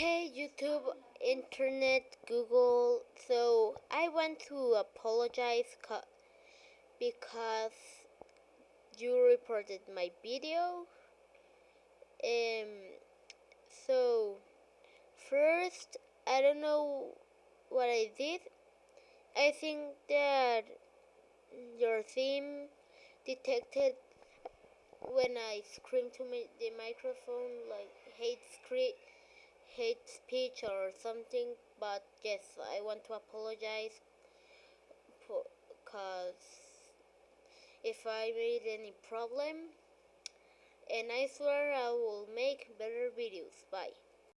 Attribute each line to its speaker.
Speaker 1: Hey YouTube, internet, Google. So I want to apologize because you reported my video. Um. So first, I don't know what I did. I think that your theme detected when I screamed to the microphone like hate scream hate speech or something but yes I want to apologize because if I made any problem and I swear I will make better videos. Bye